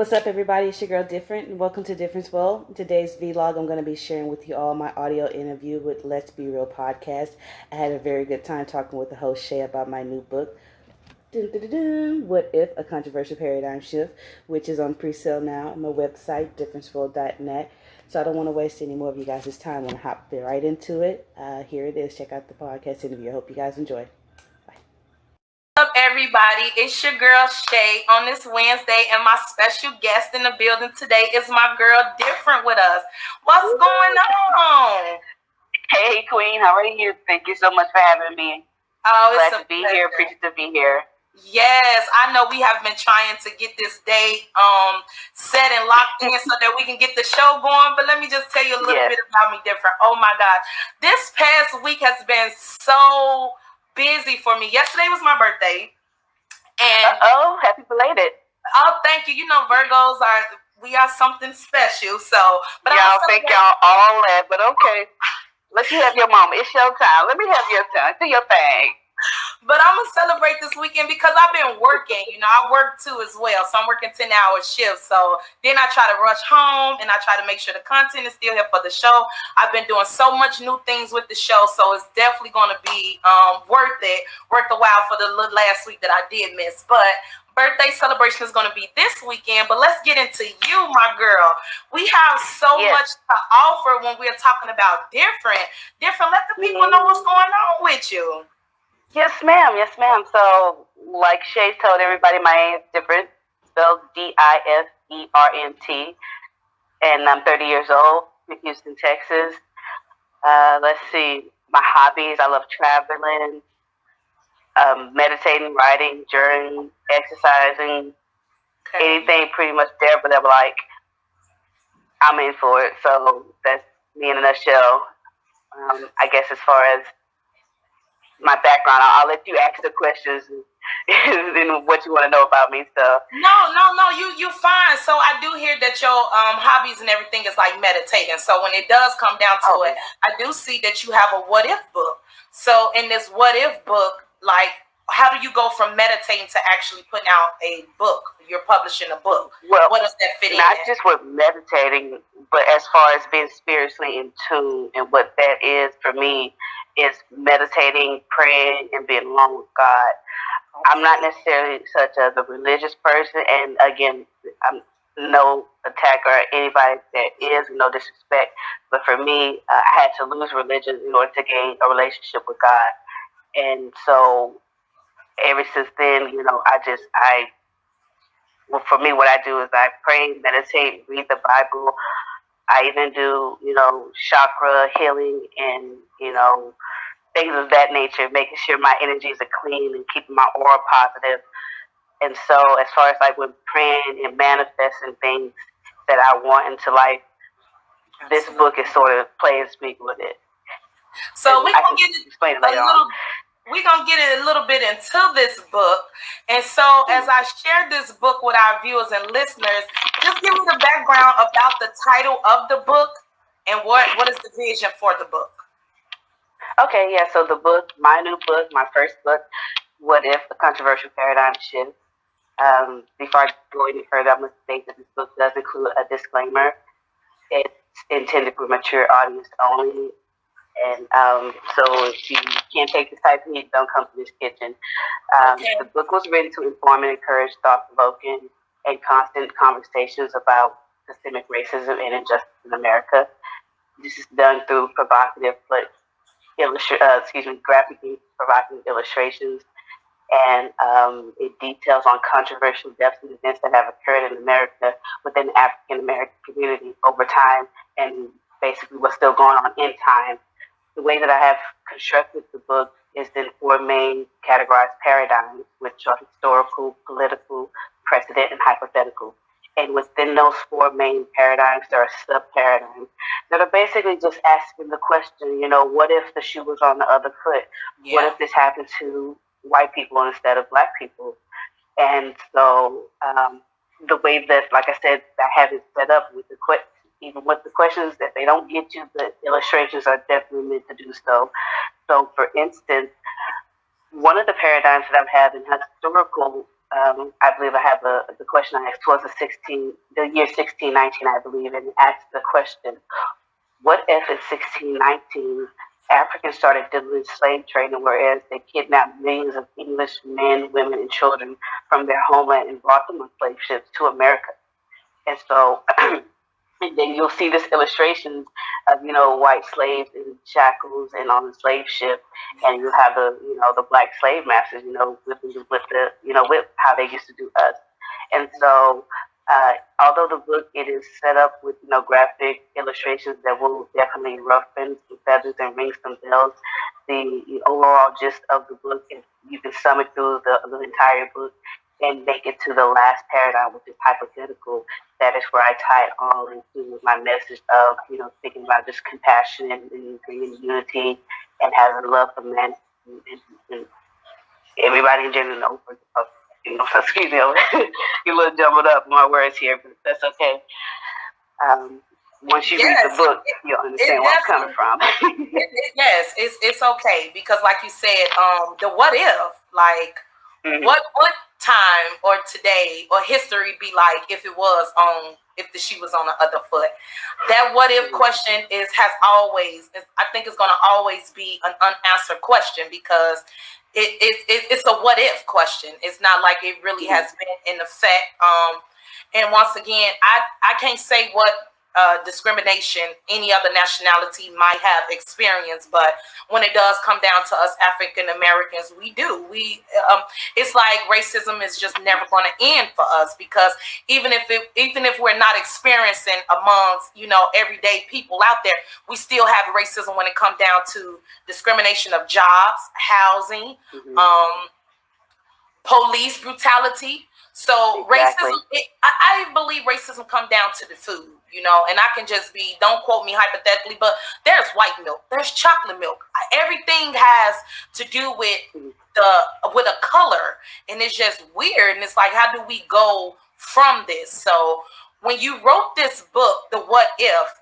What's up, everybody? It's your girl Different, and welcome to Difference World. In today's vlog, I'm going to be sharing with you all my audio interview with Let's Be Real podcast. I had a very good time talking with the host Shay about my new book, dun, dun, dun, What If? A Controversial Paradigm Shift, which is on pre-sale now on my website, differenceworld.net. So I don't want to waste any more of you guys' time. I want to hop right into it. Uh, here it is. Check out the podcast interview. I hope you guys enjoy up, everybody? It's your girl Shay on this Wednesday, and my special guest in the building today is my girl Different with us. What's Ooh. going on? Hey, Queen, how are you? Thank you so much for having me. Oh, it's glad to be pleasure. here. Appreciate to be here. Yes, I know we have been trying to get this date um set and locked in so that we can get the show going. But let me just tell you a little yes. bit about me different. Oh my God. This past week has been so busy for me. Yesterday was my birthday. And oh, happy belated. Oh, thank you. You know, Virgos are we are something special. So, but y'all think y'all all that, but okay. Let you have your moment. It's your time. Let me have your time. Do your thing. But I'm gonna celebrate this weekend because I've been working. You know, I work too as well, so I'm working ten hour shifts. So then I try to rush home and I try to make sure the content is still here for the show. I've been doing so much new things with the show, so it's definitely gonna be um, worth it, worth the while for the last week that I did miss. But birthday celebration is going to be this weekend, but let's get into you, my girl. We have so yes. much to offer when we're talking about different. Different, let the people know what's going on with you. Yes, ma'am. Yes, ma'am. So, like Shay told everybody, my name is different, spelled D I F E R N T, and I'm 30 years old in Houston, Texas. Uh, let's see, my hobbies I love traveling, um, meditating, writing, journaling, exercising, okay. anything pretty much there, but I'm like, I'm in for it. So, that's me in a nutshell. Um, I guess as far as my background. I'll, I'll let you ask the questions and what you want to know about me. So no, no, no, you you fine. So I do hear that your um hobbies and everything is like meditating. So when it does come down to oh, it, I do see that you have a what if book. So in this what if book, like how do you go from meditating to actually putting out a book? You're publishing a book. Well, what does that fit not in? Not just with meditating, but as far as being spiritually in tune and what that is for me is meditating, praying, and being alone with God. I'm not necessarily such as a religious person, and again, I'm no attack or anybody that is, no disrespect. But for me, uh, I had to lose religion in order to gain a relationship with God, and so ever since then, you know, I just I. Well, for me, what I do is I pray, meditate, read the Bible. I even do, you know, chakra healing and, you know, things of that nature, making sure my energies are clean and keeping my aura positive. And so, as far as like when praying and manifesting things that I want into life, this book is sort of play and speak with it. So we can get explain it later little, on. We're gonna get a little bit into this book, and so as I share this book with our viewers and listeners, just give me the background about the title of the book and what what is the vision for the book. Okay, yeah. So the book, my new book, my first book, "What If: A Controversial Paradigm Shift." Um, before I go any further, I'm going to state that this book does include a disclaimer. It's intended for mature audience only, and um, so if you can't take this type of heat, don't come to this kitchen. Um, okay. The book was written to inform and encourage thought-provoking and constant conversations about systemic racism and injustice in America. This is done through provocative but illustra- uh, excuse me, graphic provocative illustrations, and um, it details on controversial deaths and events that have occurred in America within the African American community over time, and basically what's still going on in time. The way that I have constructed the book is in four main categorized paradigms, which are historical, political, precedent, and hypothetical. And within those four main paradigms, there are sub paradigms that are basically just asking the question, you know, what if the shoe was on the other foot? Yeah. What if this happened to white people instead of black people? And so um, the way that, like I said, I have it set up with the even with the questions that they don't get you, the illustrations are definitely meant to do so. So, for instance, one of the paradigms that I'm having historical um, I believe I have a, the question I asked was the 16, the year 1619, I believe, and asked the question, what if in 1619 Africans started doing slave trading, whereas they kidnapped millions of English men, women, and children from their homeland and brought them on slave ships to America? And so And then you'll see this illustrations of you know white slaves in shackles and on the slave ship, and you have the you know the black slave masters you know the whip the you know whip how they used to do us, and so uh, although the book it is set up with you know graphic illustrations that will definitely roughen some feathers and ring some bells, the, the overall gist of the book is you can sum it through the, the entire book and make it to the last paradigm, which is hypothetical. That is where I tie it all into my message of, you know, thinking about just compassion and, and bringing unity and having love for men and, and, and everybody in general. You know, excuse me, you a little jumbled up my words here, but that's okay. Um, once you yes, read the book, you'll understand where I'm coming from. yes, it's it's okay because, like you said, um, the what if, like, mm-hmm. what what time or today or history be like if it was on if the shoe was on the other foot. That what if question is has always i think it's going to always be an unanswered question because it, it, it, it's a what if question. It's not like it really has been in effect. Um and once again i i can't say what uh, discrimination any other nationality might have experienced. But when it does come down to us african americans we do. We um, it's like racism is just never going to end for us because even if it even if we're not experiencing amongst you know everyday people out there we still have racism when it comes down to discrimination of jobs housing mm-hmm. um, police brutality so exactly. racism, it, I, I, believe racism come down to the food, you know, and I can just be, don't quote me hypothetically, but there's white milk, there's chocolate milk. Everything has to do with the with a color, and it's just weird. And it's like, how do we go from this? So when you wrote this book, the what if,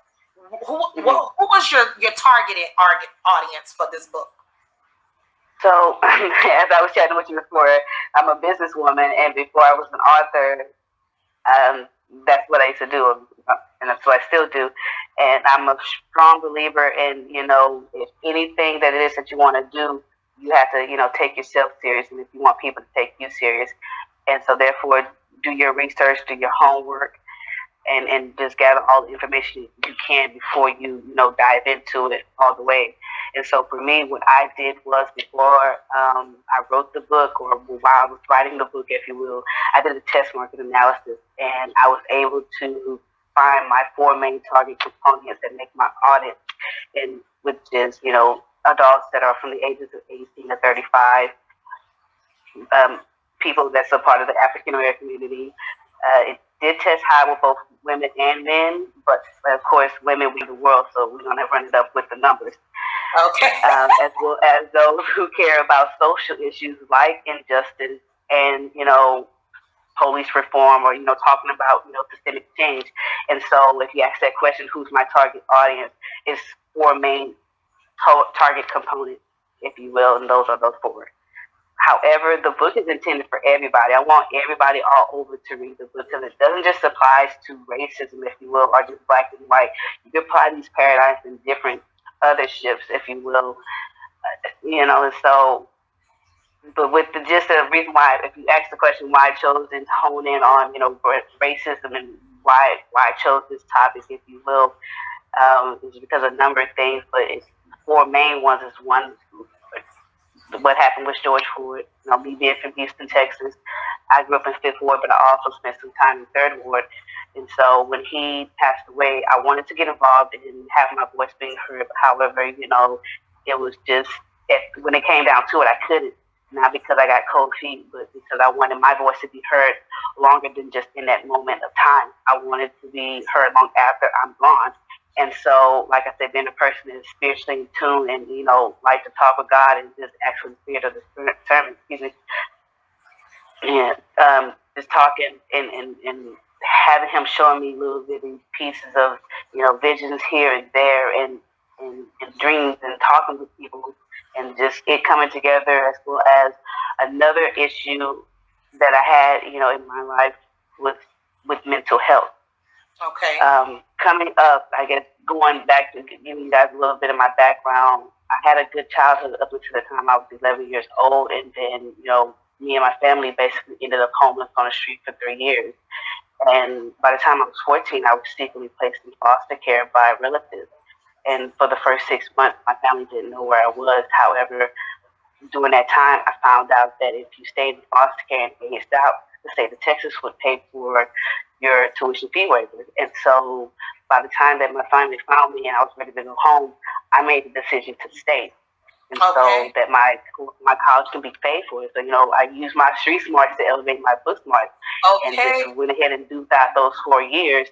who, mm-hmm. who, who was your your targeted audience for this book? So, as I was chatting with you before, I'm a businesswoman, and before I was an author, um, that's what I used to do, and that's what I still do. And I'm a strong believer in, you know, if anything that it is that you want to do, you have to, you know, take yourself serious, and if you want people to take you serious, and so therefore, do your research, do your homework, and and just gather all the information you can before you, you know, dive into it all the way. And so for me, what I did was before um, I wrote the book, or while I was writing the book, if you will, I did a test market analysis, and I was able to find my four main target components that make my audit, and which is you know adults that are from the ages of 18 to 35, um, people that's a part of the African American community. Uh, did test high with both women and men, but of course, women we the world, so we're gonna run it up with the numbers. Okay. um, as well as those who care about social issues like injustice and, you know, police reform or, you know, talking about, you know, systemic change. And so if you ask that question, who's my target audience, it's four main to- target components, if you will, and those are those four. However, the book is intended for everybody. I want everybody all over to read the book because it doesn't just apply to racism, if you will, or just black and white. You can apply these paradigms in different other ships, if you will. Uh, you know, and so, but with the just the reason why, if you ask the question why I chose and hone in on, you know, racism and why why I chose this topic, if you will, um, is because of a number of things, but it's four main ones is one what happened with George Floyd. You know, me being from Houston, Texas, I grew up in Fifth Ward, but I also spent some time in Third Ward. And so when he passed away, I wanted to get involved and have my voice being heard. However, you know, it was just it, when it came down to it, I couldn't. Not because I got cold feet, but because I wanted my voice to be heard longer than just in that moment of time. I wanted to be heard long after I'm gone. And so, like I said, being a person that is spiritually in tune and, you know, like to talk with God and just actually spirit of the spirit excuse me. And um, just talking and, and, and having him showing me little bitty pieces of, you know, visions here and there and, and, and dreams and talking with people and just it coming together as well as another issue that I had, you know, in my life with with mental health. Okay. Um, coming up, I guess going back to giving you guys a little bit of my background, I had a good childhood up until the time I was 11 years old, and then you know, me and my family basically ended up homeless on the street for three years. And by the time I was 14, I was secretly placed in foster care by relatives. And for the first six months, my family didn't know where I was. However, during that time, I found out that if you stayed in foster care and aged out, the state of Texas would pay for your tuition fee waivers. And so by the time that my family found me and I was ready to go home, I made the decision to stay. And Okay. so that my my college can be paid for. So, you know, I used my street smarts to elevate my book smarts and Okay. just went ahead and do that those four years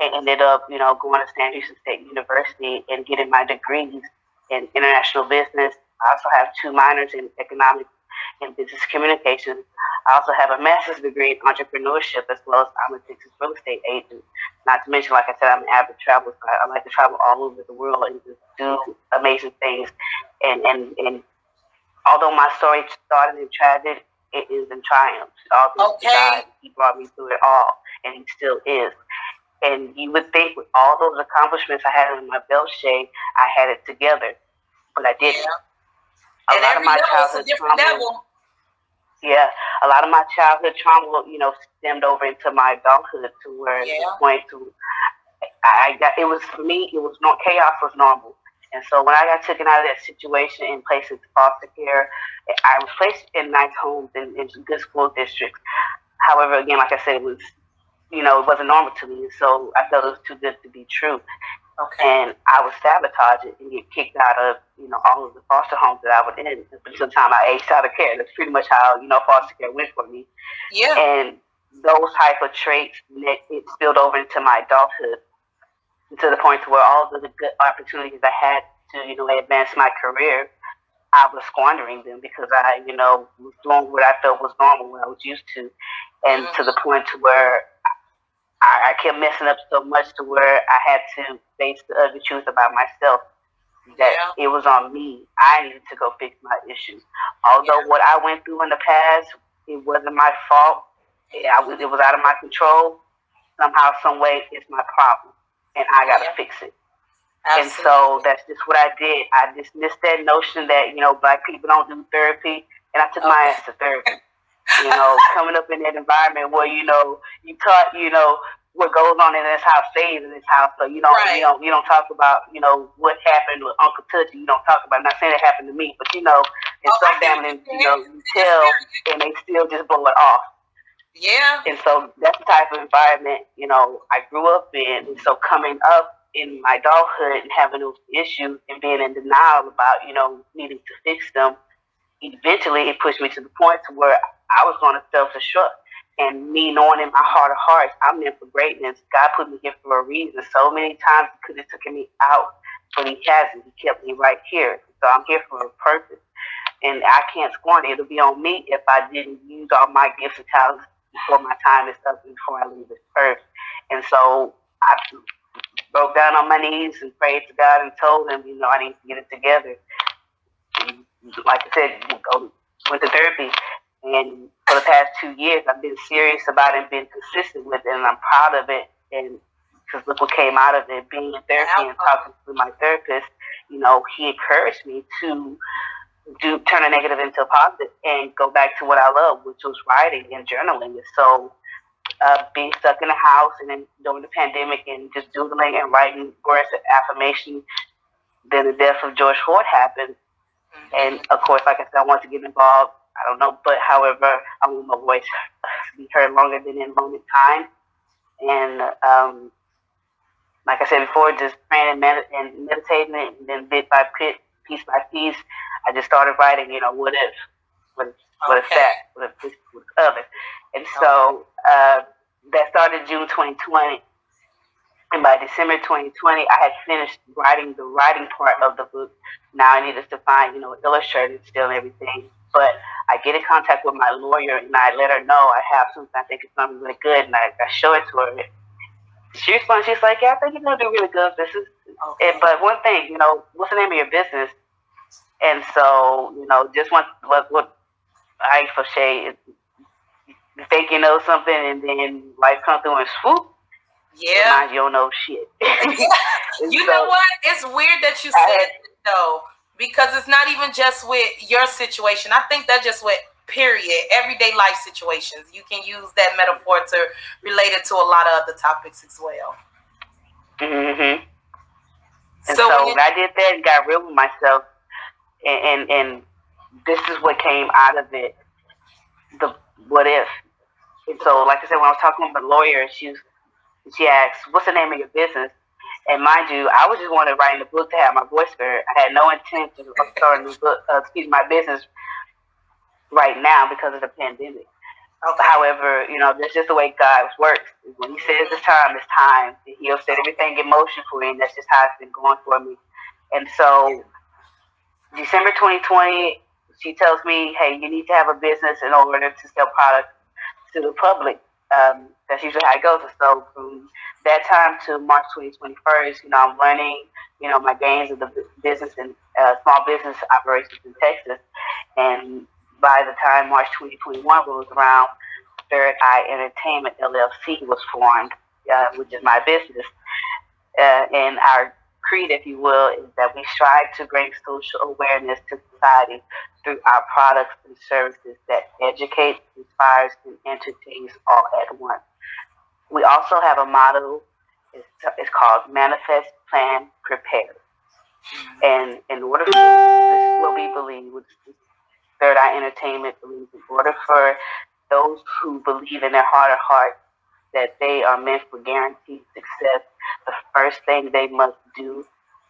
and ended up, you know, going to Sam Houston State University and getting my degrees in international business. I also have two minors in economics and business communications. I also have a master's degree in entrepreneurship as well as I'm a Texas real estate agent. Not to mention, like I said, I'm an avid traveler. So I, I like to travel all over the world and just do amazing things. And, and, and although my story started in tragedy, it is in triumph. All this Okay. God, He brought me through it all, and He still is. And you would think with all those accomplishments I had in my belt Shay, I had it together, but I didn't. Yeah. A And lot every of my a different trauma, level. Yeah, a lot of my childhood trauma, you know, stemmed over into my adulthood to where Yeah. it's going to. I I got it was for me. It was not chaos was normal, and so when I got taken out of that situation and placed into foster care, I was placed in nice homes and in good school districts. However, again, like I said, it was, you know, it wasn't normal to me, so I felt it was too good to be true Okay. and I would sabotage it and get kicked out of, you know, all of the foster homes that I was in until the time I aged out of care. That's pretty much how, you know, foster care went for me. Yeah. And those type of traits, it, it spilled over into my adulthood to the point where all of the good opportunities I had to, you know, advance my career, I was squandering them because I, you know, was doing what I felt was normal, what I was used to. And to the mm-hmm. point to where I, I kept messing up so much to where I had to face the ugly truth about myself that it was on me. I needed to go fix my issues. Although what I went through in the past, it wasn't my fault. It, I was, it was out of my control. Somehow, some way, it's my problem, and I got to Yeah. fix it. And so that's just what I did. I dismissed that notion that you know black people don't do therapy, and I took my oh. ass to therapy. You know, coming up in that environment where you know you taught you know what goes on in this house stays in this house. So you know Right. you don't you don't talk about you know what happened with Uncle Touchy. You don't talk about. I'm not saying it happened to me, but you know, in Oh, some families, you know, you tell and they still just blow it off. yeah. And so that's the type of environment, you know, I grew up in. And so coming up in my adulthood and having those issues and being in denial about, you know, needing to fix them, eventually it pushed me to the point to where I was going to self-destruct. And me knowing in my heart of hearts, I'm meant for greatness. God put me here for a reason. So many times he could have taken me out, but he hasn't. He kept me right here. So I'm here for a purpose. And I can't scorn it. It'll be on me if I didn't use all my gifts and talents before my time is up and before I leave this earth. And so I broke down on my knees and prayed to God and told him, you know, I need to get it together. And like I said, go went to therapy. And for the past two years, I've been serious about it and been consistent with it, and I'm proud of it. And because look what came out of it, being in therapy and talking to my therapist, you know, he encouraged me to do turn a negative into a positive and go back to what I love, which was writing and journaling. And so uh, being stuck in the house and then during the pandemic and just doodling and writing words of affirmation. Then the death of George Floyd happened. And of course, like I said, I wanted to get involved. I don't know, but however, I want my voice to be heard longer than in moment time. And um, like I said before, just praying and, med- and meditating, and then bit by bit, piece by piece, I just started writing. You know, what if, what if, what if that, what if this, what if other. And so uh, that started June 2020. And by December 2020, I had finished writing the writing part of the book. Now I needed to find, you know, illustrated still and everything. But I get in contact with my lawyer and I let her know I have something I think it's going to be really good. And I, I show it to her. She responds, she's like, yeah, I think you're going to do really good. This is, Okay. and, but one thing, you know, what's the name of your business? And so, you know, just one, what, what I for Shay, you think you know something, and then life come through and swoop. Yeah, you don't know shit. you so, know what? It's weird that you said that, though, because it's not even just with your situation. I think that's just with period everyday life situations. You can use that metaphor to relate it to a lot of other topics as well. Mm-hmm. And so, so when I did that and got real with myself, and, and and this is what came out of it. The what if? And so, like I said, when I was talking with my lawyer, she was, she asked, "What's the name of your business?" And mind you, I was just wanting to write a book to have my voice heard. I had no intention of starting a book, uh, excuse my business right now because of the pandemic. Okay. However, you know, that's just the way God works. When He says it's time, it's time. He'll set everything in motion for you, and that's just how it's been going for me. And so, December 2020, she tells me, "Hey, you need to have a business in order to sell products to the public." Um, that's usually how it goes. So from that time to March 2021, you know, I'm running, you know, my gains of the business and uh, small business operations in Texas, and by the time March 2021 was around, Third Eye Entertainment LLC was formed, uh, which is my business. Uh, and our creed, if you will, is that we strive to bring social awareness to society through our products and services that educate, inspires, and entertains all at once. We also have a motto. It's, it's called Manifest, Plan, Prepare. And in order for this is what we believe, which Third Eye Entertainment believes in order for those who believe in their heart of hearts that they are meant for guaranteed success, the first thing they must do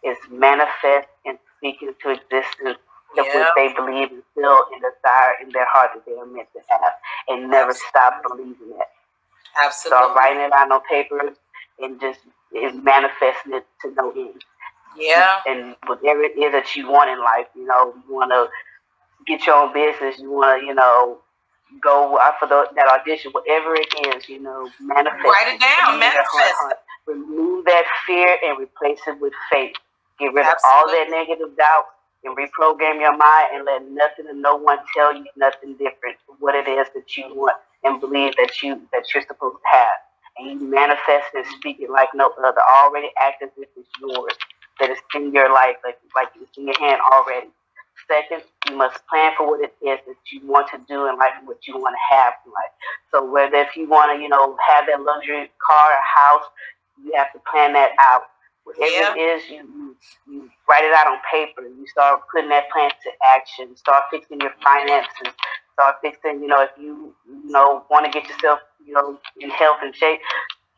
is manifest and speak into existence yeah. what they believe and feel and desire in their heart that they are meant to have, and never Absolutely. stop believing it. Absolutely. So writing it on paper and just and manifesting it to no end. Yeah. And whatever it is that you want in life, you know, you want to get your own business, you want to, you know, go out for the, that audition, whatever it is, you know, manifest. Write it down, manifest. Remove that fear and replace it with faith. Get rid Absolutely. of all that negative doubt and reprogram your mind and let nothing and no one tell you nothing different what it is that you want and believe that you that you're supposed to have. And you manifest and speak it like no other, already act as if it's yours, that it's in your life, like like it's in your hand already. Second, you must plan for what it is that you want to do in life what you want to have in life. So whether if you want to, you know, have that luxury car or house, you have to plan that out. Whatever yeah. it is, you, you, you write it out on paper. You start putting that plan to action. Start fixing your finances. Start fixing, you know, if you, you know, want to get yourself, you know, in health and shape,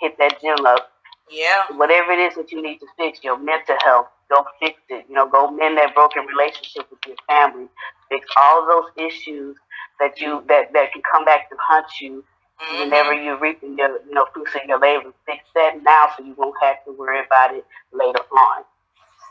hit that gym up. Yeah. Whatever it is that you need to fix, your mental health, Go fix it. You know, go mend that broken relationship with your family. Fix all those issues that you that that can come back to haunt you mm-hmm. whenever you're reaping your you know fruits of your labor. Fix that now so you won't have to worry about it later on.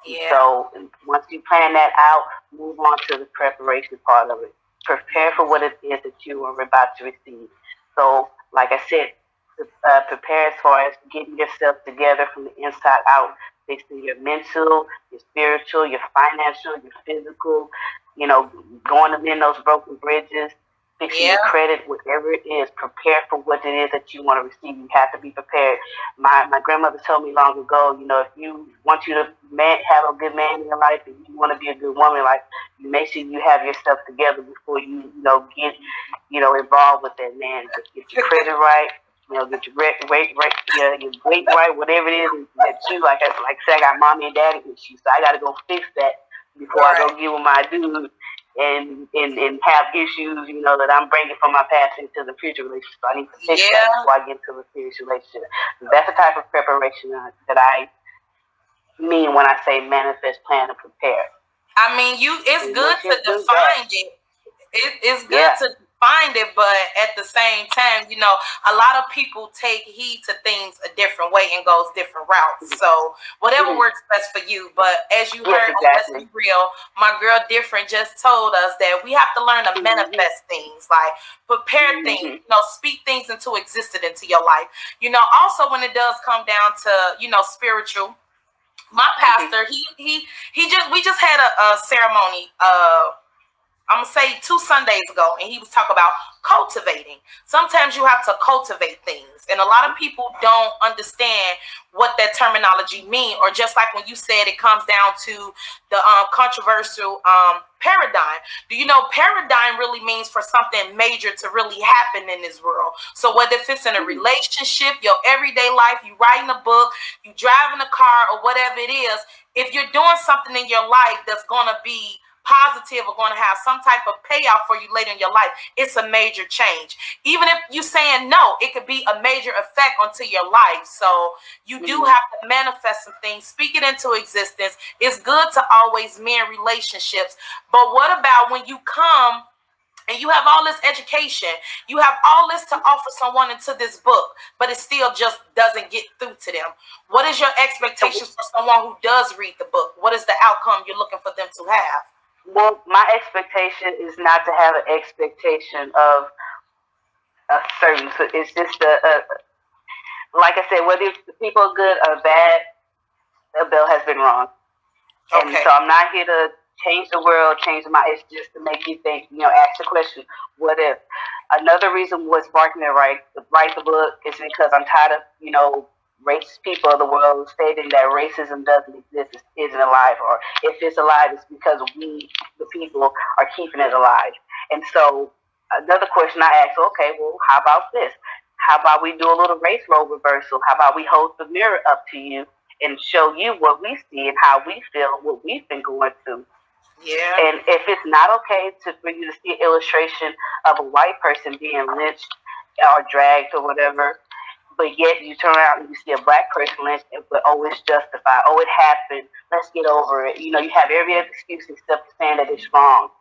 Yeah. So once you plan that out, move on to the preparation part of it. Prepare for what it is that you are about to receive. So, like I said, uh, prepare as far as getting yourself together from the inside out fixing your mental, your spiritual, your financial, your physical, you know, going to mend those broken bridges, fixing yeah. your credit, whatever it is, prepare for what it is that you want to receive. You have to be prepared. My my grandmother told me long ago, you know, if you want you to man, have a good man in your life and you want to be a good woman, like you make sure you have yourself together before you, you know, get, you know, involved with that man. Get your credit right you know, get your weight, weight, weight, your, your weight right, whatever it is that you like. I like I said, I got mommy and daddy issues, so I got to go fix that before right. I go get with my dude and, and and have issues, you know, that I'm bringing from my past into the future relationship. So I need to fix yeah. that before I get into a serious relationship. That's the type of preparation that I mean when I say manifest, plan, and prepare. I mean, you. It's and good to define it. it. It's good yeah. to find it, but at the same time, you know, a lot of people take heed to things a different way and goes different routes. So whatever mm-hmm. works best for you. But as you heard, let's be real, my girl different just told us that we have to learn to mm-hmm. manifest things, like prepare mm-hmm. things, you know, speak things into existence into your life. You know, also when it does come down to, you know, spiritual my pastor, he he he just we just had a, a ceremony uh I'm gonna say two Sundays ago, and he was talking about cultivating. Sometimes you have to cultivate things, and a lot of people don't understand what that terminology mean. Or just like when you said, it comes down to the um, controversial um, paradigm. Do you know paradigm really means for something major to really happen in this world? So whether if it's in a mm-hmm. relationship, your everyday life, you writing a book, you driving a car, or whatever it is, if you're doing something in your life that's gonna be positive are going to have some type of payoff for you later in your life, it's a major change. Even if you're saying no, it could be a major effect onto your life. So you do mm-hmm. have to manifest some things, speak it into existence. It's good to always mend relationships. But what about when you come and you have all this education, you have all this to offer someone into this book, but it still just doesn't get through to them. What is your expectations for someone who does read the book? What is the outcome you're looking for them to have? Well, my expectation is not to have an expectation of a certain. It's just a, a, like I said, whether the people are good or bad, the bill has been wrong. Okay. And so I'm not here to change the world, change my. It's just to make you think. You know, ask the question: What if? Another reason was sparking to write write the book is because I'm tired of you know racist people of the world stating that racism doesn't exist, isn't alive, or if it's alive, it's because we, the people, are keeping it alive. And so, another question I asked, okay, well, how about this? How about we do a little race role reversal? How about we hold the mirror up to you and show you what we see and how we feel, what we've been going through? Yeah. And if it's not okay to for you to see an illustration of a white person being lynched or dragged or whatever, but yet you turn around and you see a black person lynched, but oh, it's justified. Oh, it happened. Let's get over it. You know, you have every excuse except saying that it's wrong.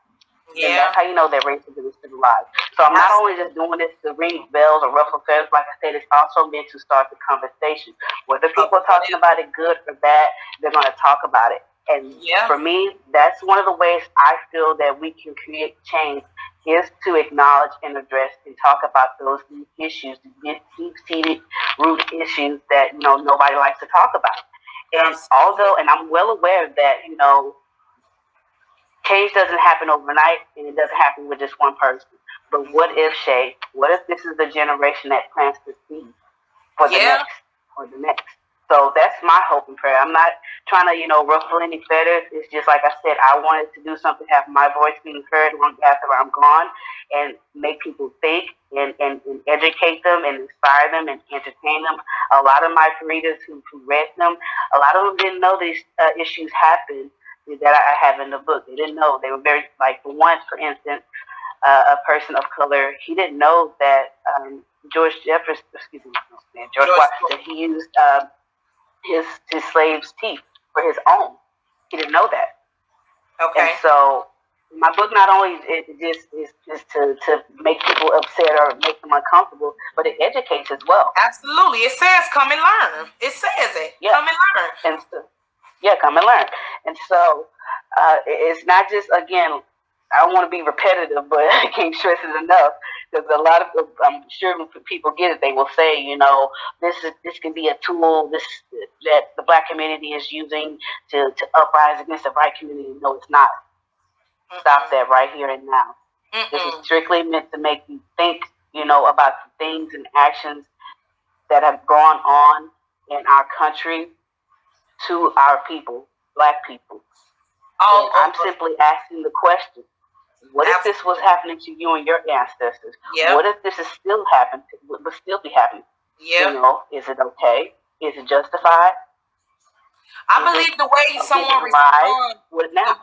Yeah. And that's how you know that racism is still alive. So I'm not only just doing this to ring bells or ruffle feathers. Like I said, it's also meant to start the conversation. Whether oh. people are talking about it good or bad, they're going to talk about it. And yeah. for me, that's one of the ways I feel that we can create change is to acknowledge and address and talk about those deep issues, deep seated root issues that you know nobody likes to talk about. And although, and I'm well aware that you know, change doesn't happen overnight, and it doesn't happen with just one person. But what if Shay? What if this is the generation that plants the seed for the yeah. next, or the next? So that's my hope and prayer. I'm not trying to, you know, ruffle any feathers. It's just like I said, I wanted to do something, have my voice being heard long after I'm gone, and make people think and, and, and educate them and inspire them and entertain them. A lot of my readers who, who read them, a lot of them didn't know these uh, issues happened that I have in the book. They didn't know. They were very, like, for one, for instance, uh, a person of color, he didn't know that um, George Jefferson, excuse me, George, George Washington, he used. Uh, his his slaves' teeth for his own. He didn't know that. Okay. And so my book not only it just is just to, to make people upset or make them uncomfortable, but it educates as well. Absolutely. It says come and learn. It says it. Yeah. Come and learn. And so, yeah, come and learn. And so uh, it's not just again I don't want to be repetitive, but I can't stress it enough because a lot of I'm sure people get it, they will say, you know, this is this can be a tool this that the black community is using to to uprise against the white community. No, it's not. mm Stop that right here and now. mm This is strictly meant to make you think, you know, about the things and actions that have gone on in our country to our people, black people. Oh, I'm simply asking the question what if this was happening to you and your ancestors? Yep. What if this is still happening? Would still be happening? Yeah. You know, is it okay? Is it justified? I is believe the way someone responds, what now?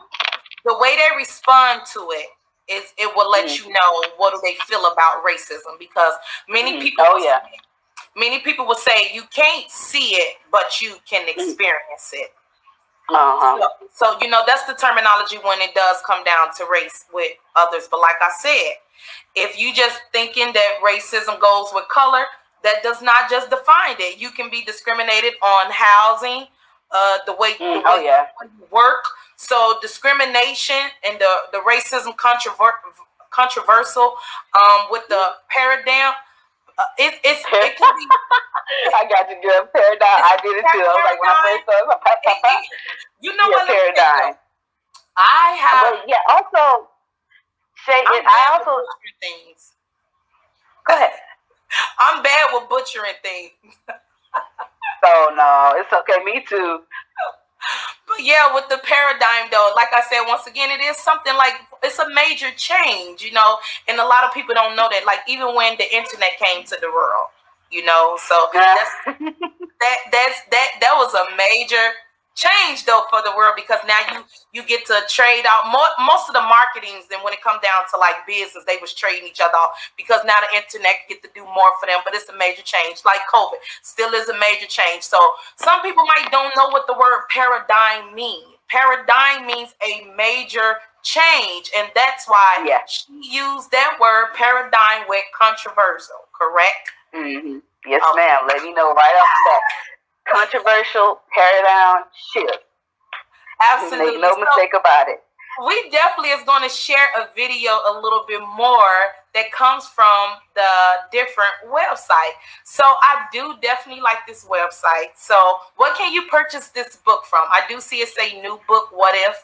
The, the, way they respond to it is it will let mm-hmm. you know what do they feel about racism because many mm-hmm. people. Oh yeah. Say, many people will say you can't see it, but you can mm. experience mm-hmm. it. Uh-huh. So, so, you know, that's the terminology when it does come down to race with others. But like I said, if you just thinking that racism goes with color, that does not just define it. You can be discriminated on housing, uh, the way, mm, the oh, way yeah. you work. So discrimination and the the racism controver- controversial um, with the paradigm uh, it, it's it can be. I got you good paradigm. I did it too. I was like when I first saw it, you know yeah, what? Paradigm. I have. But yeah. Also, Shay, I'm I also things. go ahead. I'm bad with butchering things. Oh no, it's okay. Me too. But yeah, with the paradigm though, like I said, once again, it is something like it's a major change, you know, and a lot of people don't know that. Like even when the internet came to the world, you know, so that's that that's that that was a major change though for the world because now you you get to trade out more, most of the marketings and when it comes down to like business they was trading each other off because now the internet get to do more for them but it's a major change like covid still is a major change so some people might don't know what the word paradigm means paradigm means a major change and that's why Yeah. she used that word paradigm with controversial correct hmm Yes, Okay. ma'am. Let me know right off the Controversial paradigm shift. absolutely Make no So- mistake about it. we definitely is going to share a video a little bit more that comes from the different website. So I do definitely like this website. So what can you purchase this book from? I do see it say new book. What if?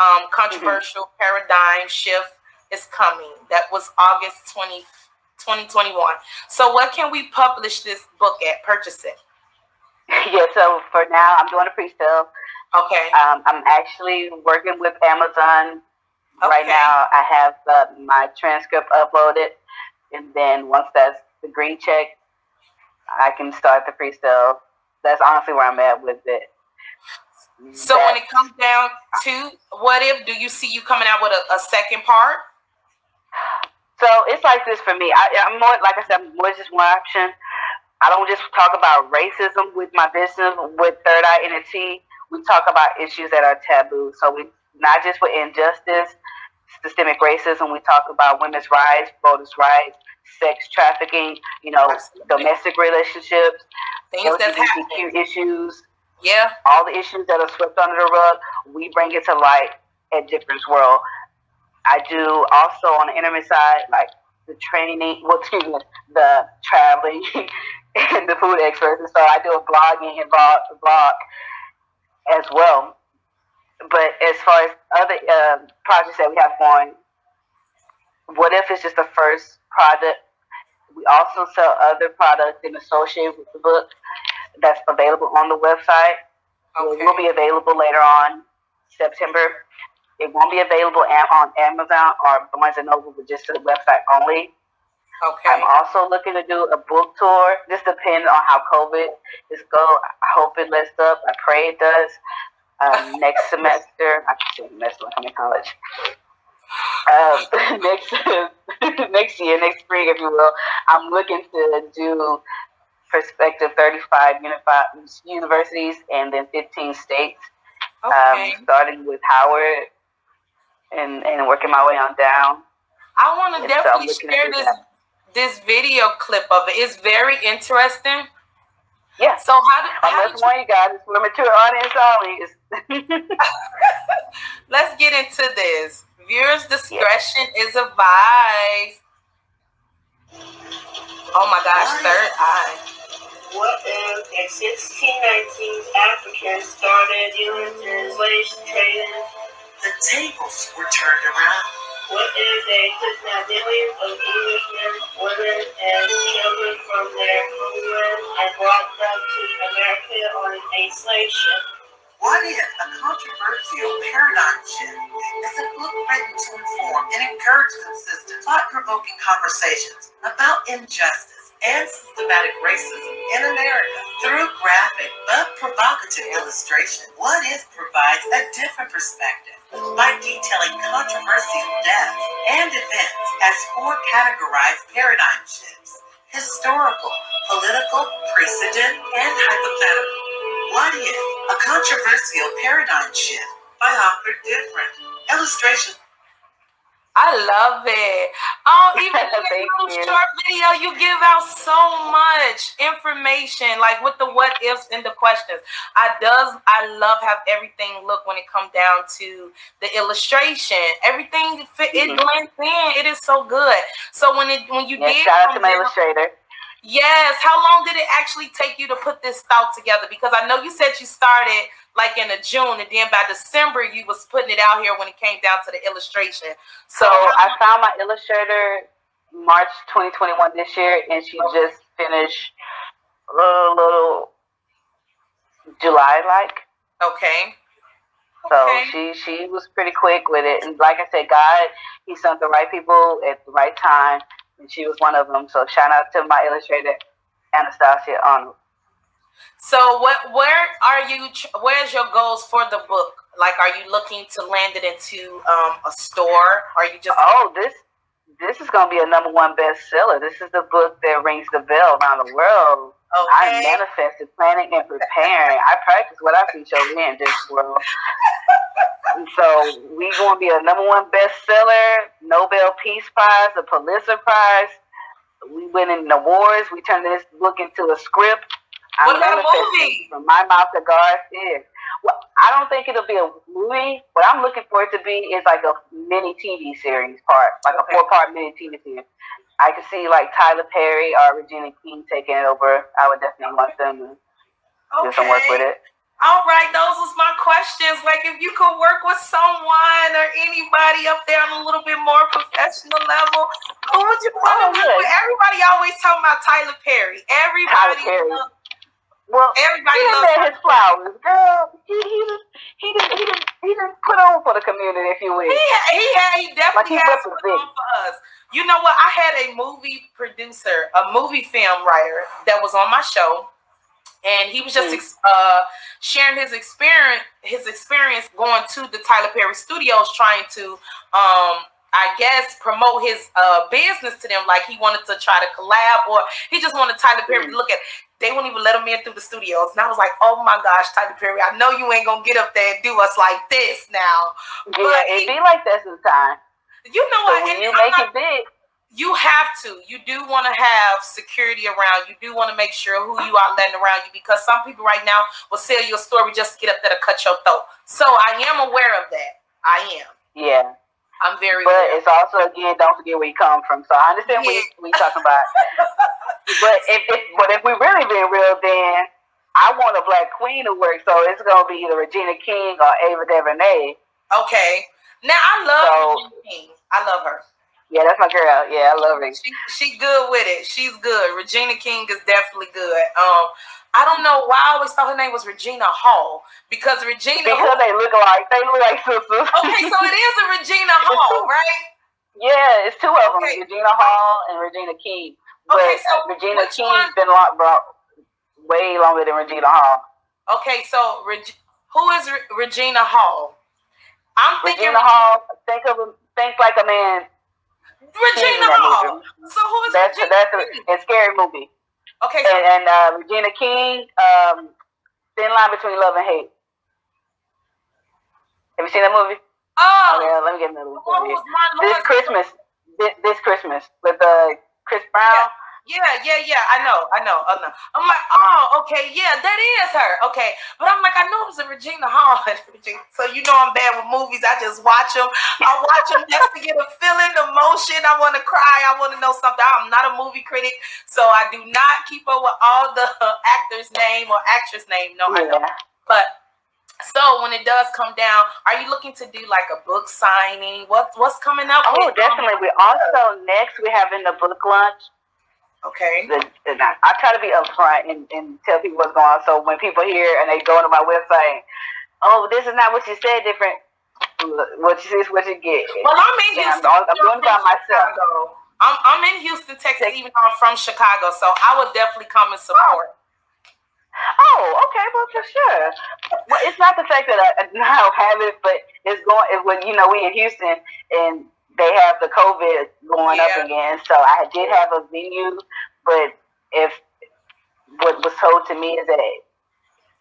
Um, controversial paradigm shift is coming. That was August 20, 2021. So what can we publish this book at? Purchase it. Yeah. So for now, I'm doing a pre-sale. Okay. Um, I'm actually working with Amazon right Okay. now. I have uh, my transcript uploaded, and then once that's the green check, I can start the pre-sale. That's honestly where I'm at with it. So when it comes down to what if, do you see you coming out with a, a second part? So it's like this for me. I, I'm more, like I said, I'm more just one option. I don't just talk about racism with my business with Third Eye NT. We talk about issues that are taboo. So we not just with injustice, systemic racism. We talk about women's rights, voters' rights, sex trafficking. You know, Absolutely. domestic relationships, Things that's happening. LGBTQ issues, Yeah. all the issues that are swept under the rug. We bring it to light at Difference World. I do also on the internet side, like the training, well, excuse me, the traveling and the food experts. And so I do a blogging and blog, blog as well. But as far as other uh, projects that we have going, what if it's just the first project? We also sell other products and associated with the book that's available on the website. It will be available later on September. It won't be available on Amazon or Barnes and Noble, but just to the website only. Okay. I'm also looking to do a book tour. This depends on how COVID is go. I hope it lets up. I pray it does. Um, next semester, I can say semester. I'm in college. Um, next next year, next spring, if you will, I'm looking to do perspective 35 unified universities and then 15 states Okay. um, starting with Howard and, and working my way on down. I want to and so I'm definitely share this. This video clip of it. It's very interesting. Yeah. So how did, I'm how just did warning you guys, it's for mature audience only. Let's get into this. Viewers' discretion is advised. Oh my gosh, third eye. What if in 1619 Africans started using slave trading? The tables were turned around. What if they kidnapped millions of Englishmen, women, and children from their homeland and brought them to America on a slave ship? What if a controversial paradigm shift is a book written to inform and encourage consistent, thought-provoking conversations about injustice and systematic racism in America through graphic but provocative illustration? What if provides a different perspective by detailing controversial deaths and events as four categorized paradigm shifts: historical, political, precedent, and hypothetical. What if a controversial paradigm shift by author different illustration I love it. Oh, even Thank little you. short video, you give out so much information, like with the what ifs and the questions. I does I love how everything look when it come down to the illustration. Everything fit, it Mhm. blends in. It is so good. So when it when you yeah, did shout out to my illustrator. Yes. How long did it actually take you to put this thought together? Because I know you said you started like in the June, and then by December you was putting it out here when it came down to the illustration. So I found my illustrator March 2021 this year, and she just finished a little, little July like. Okay. So Okay. she she was pretty quick with it, and like I said, God, He sent the right people at the right time, and she was one of them. So shout out to my illustrator, Anastasia Arnold. So what where are you where's your goals for the book? Like are you looking to land it into um, a store? Are you just Oh, this this is gonna be a number one bestseller. This is the book that rings the bell around the world. Okay? manifesting, planning, and preparing. I practice what I preach over here in this world. So we going to be a number one bestseller, Nobel Peace Prize, a Pulitzer Prize. We winning the awards. We turned this book into a script. I'm What about a movie? From my mouth to God's ears. Well, I don't think it'll be a movie. What I'm looking for it to be is like a mini TV series part, like Okay. a four part mini TV series. I could see like Tyler Perry or Regina King taking it over. I would definitely want them to do some work with it. All right, those was my questions. Like, if you could work with someone or anybody up there on a little bit more professional level, who would you want Oh, to work with? Everybody always talking about Tyler Perry. Tyler Everybody, Perry. Well, everybody he loves his flowers, girl. He he just he didn't he he didn't put on for the community, if you will. He had, he had, he definitely Like has put on for us. You know what? I had a movie producer, a movie film writer that was on my show, and he was just Mm. ex- uh, sharing his experience, his experience going to the Tyler Perry Studios, trying to, um, I guess, promote his uh, business to them. Like he wanted to try to collab, or he just wanted Tyler Perry Mm. to look at. They wouldn't even let them in through the studios, and I was like, "Oh my gosh, Tyler Perry! I know you ain't gonna get up there and do us like this now." Yeah, But it be like that sometimes. You know So what? when you make not- it big, you have to. You do want to have security around. You do want to make sure who you are letting around you because some people right now will sell you a story just to get up there to cut your throat. So I am aware of that. I am. yeah. I'm very But aware. it's also again, don't forget where you come from. So I understand what Yeah. what you talking about. but if, if but if we really being real, then I want a black queen to work. So it's gonna be either Regina King or Ava DuVernay. Okay. Now I love So- Regina King. I love her. Yeah, that's my girl. Yeah, I love her. She she good with it. She's good. Regina King is definitely good. Um, I don't know why I always thought her name was Regina Hall because Regina. Because they look like they look like sisters. okay, so it is a Regina Hall, right? Yeah, it's two of them, Okay. Regina Hall and Regina King. But Okay, so Regina King's been long, brought way longer than Regina Hall. Okay, so Reg- who is Re- Regina Hall? I'm thinking Regina Hall, think of a- think like a man. Regina Hall. So who is That's Regina that's King? a, a scary movie. Okay, so And, and uh, Regina King, um, Thin Line Between Love and Hate. Have you seen that movie? oh, yeah, let me get another one what for you. This Christmas, this, this Christmas with uh, Chris Brown. Yeah, yeah, yeah. I know, I know, I know. I'm like, oh, okay, yeah, that is her. Okay, but I'm like, I know it was a Regina Hall. so you know, I'm bad with movies. I just watch them. I watch them just to get a feeling, emotion. I want to cry. I want to know something. I'm not a movie critic, so I do not keep up with all the actor's name or actress name. No, I don't. But so when it does come down, are you looking to do like a book signing? What's what's coming up? Oh, definitely. We also next we having the book lunch. Okay. the, and I, I try to be upfront and, and tell people what's going on. So when people hear and they go to my website, oh, this is not what you said. Different. What you see is what you get. Well, I'm in Yeah, I'm, Houston. I'm doing by myself. I'm, I'm in Houston, Texas, even though I'm from Chicago, so I would definitely come and support. Oh, Oh, okay, well for sure. Well, it's not the fact that I, I now have it, but it's going. It, when you know we in Houston and they have the COVID going Yeah. up again, so I did have a venue, but if what was told to me is that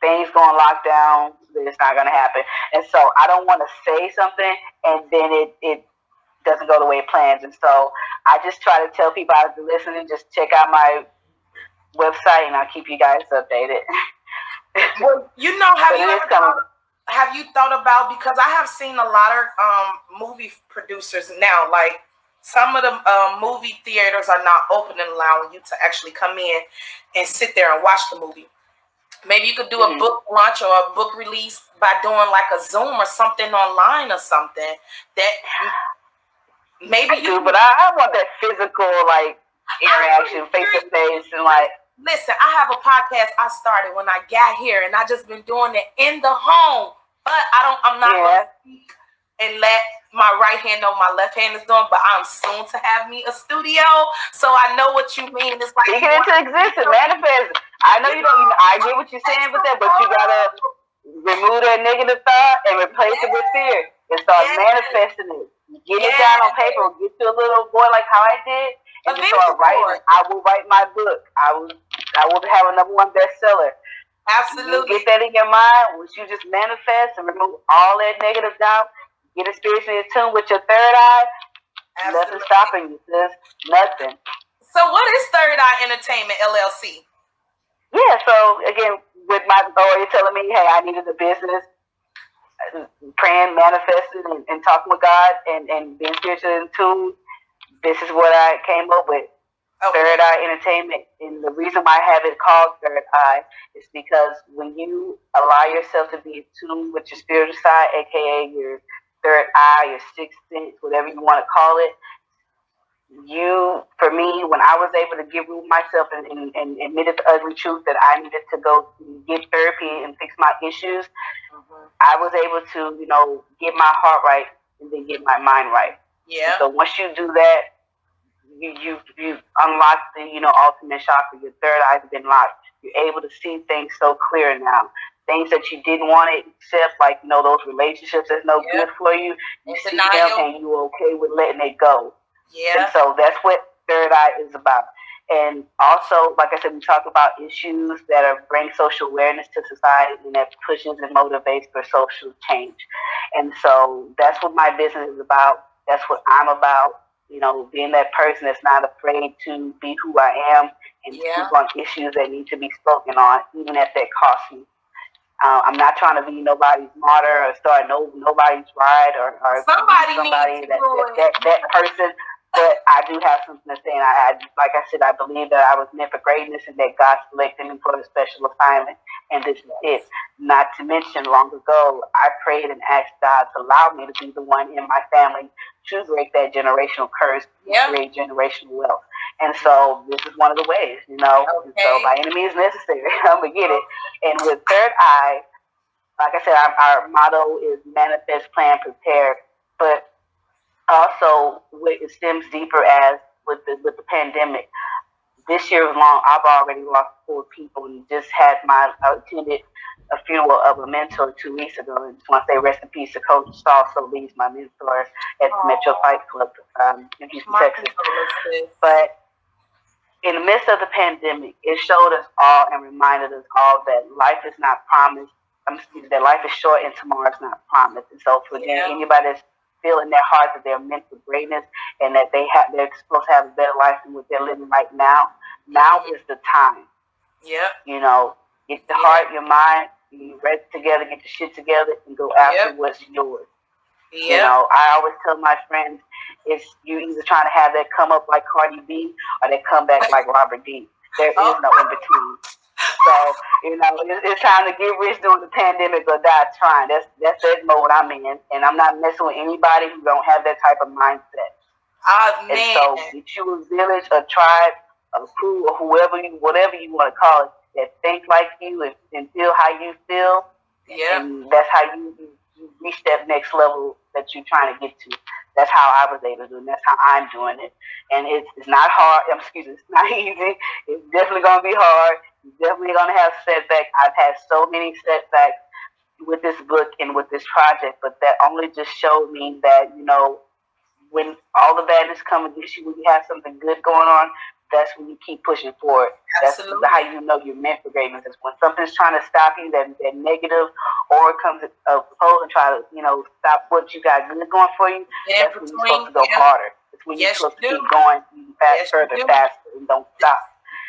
things going locked down, then it's not going to happen, and so I don't want to say something and then it it doesn't go the way it plans, and so I just try to tell people out there listening, just check out my website and I'll keep you guys updated. Well, you know, have you ever thought, have you thought about because I have seen a lot of um, movie producers now, like some of the um, movie theaters are not open and allowing you to actually come in and sit there and watch the movie. Maybe you could do a Mhm. book launch or a book release by doing like a Zoom or something online or something. That maybe I you do, but I, I want that physical like interaction, face to face, and like listen. I have a podcast I started when I got here, and I just been doing it in the home. But I don't. I'm not Yeah. gonna and let my right hand know my left hand is doing. But I'm soon to have me a studio, so I know what you mean. It's like it into existence, manifest. I know you don't. I get what you're saying with that, but you gotta remove that negative thought and replace it with fear and start Yeah. manifesting it. Get it down on paper. Get to a little boy like how I did, and just start vision board. writing. I will write my book. I will. I will have a number one bestseller. Absolutely. get that in your mind, which you just manifest and remove all that negative doubt. Get it spiritually in tune with your third eye. Absolutely. Nothing stopping you, sis. Nothing. So what is Third Eye Entertainment LLC? Yeah, so again, with my you're telling me, hey, I needed a business, uh, praying, manifesting, and, and talking with God, and and being spiritually in tune. This is what I came up with. Okay. Third Eye Entertainment, and the reason why I have it called Third Eye is because when you allow yourself to be in tune with your spiritual side, aka your third eye, your sixth sense, whatever you want to call it, you, for me, when I was able to give myself and, and, and admitted the ugly truth that I needed to go get therapy and fix my issues, Mhm. I was able to, you know, get my heart right and then get my mind right. Yeah. So once you do that, you you you unlock the you know ultimate chakra. Your third eye's been locked. You're able to see things so clear now. Things that you didn't want to accept, like you know those relationships that's no Yeah. good for you. You In see denial. them and you're okay with letting it go. Yeah. And so that's what third eye is about. And also, like I said, we talk about issues that are bring social awareness to society and that pushes and motivates for social change. And so that's what my business is about. That's what I'm about. You know, being that person that's not afraid to be who I am and Yeah. speak on issues that need to be spoken on, even if that costs me. Uh, I'm not trying to be nobody's martyr or start no nobody's ride or, or Somebody somebody needs that, that, that that person. But I do have something to say, and I, I like I said, I believe that I was meant for greatness, and that God selected me for a special assignment, and this is it. Not to mention, long ago, I prayed and asked God to allow me to be the one in my family to break that generational curse, Yeah. create generational wealth. And so this is one of the ways, you know. And so Okay. by any means necessary, I'm gonna get it. And with third eye, like I said, our, our motto is manifest, plan, prepare. But also, it stems deeper as with the with the pandemic. This year was long. I've already lost four people, and just had my I attended a funeral of a mentor two weeks ago. And just want to say rest in peace to Coach Saul Solis, my mentor at Aw. Metro Fight Club um, in Houston, My Texas. But in the midst of the pandemic, it showed us all and reminded us all that life is not promised. I'm excuse me, that life is short and tomorrow is not promised. And so for Yeah. anybody that's feeling their heart that they're meant for greatness and that they have they're supposed to have a better life than what they're living right now, now is the time. Yeah. You know, get the Yeah. heart, your mind, you rest together, get the shit together, and go after Yep. what's yours. You know, I always tell my friends, it's you either trying to have that come up like Cardi B or they come back like Robert D. There is Oh. no in between. So you know, it's, it's time to get rich during the pandemic or die trying. That's that's that mode I'm in, and I'm not messing with anybody who don't have that type of mindset. Ah, And so, get you a village, a tribe, a crew, or whoever you, whatever you want to call it, that think like you and, and feel how you feel, Yep. and that's how you, you, you reach that next level that you're trying to get to. That's how I was able to do it. That's how I'm doing it. And it's, it's not hard. Excuse me, it's not easy. It's definitely going to be hard. You're definitely going to have setbacks. I've had so many setbacks with this book and with this project, but that only just showed me that, you know, when all the badness comes against you, when you have something good going on, that's when you keep pushing forward. That's how you know you're meant for greatness. Is when something's trying to stop you, that, that negative, or comes opposed and try to, you know, stop what you got good going for you. Yeah, that's when you're supposed to go yeah. harder. It's when Yes, you're supposed you to keep going fast, Yes, further, faster, and don't stop.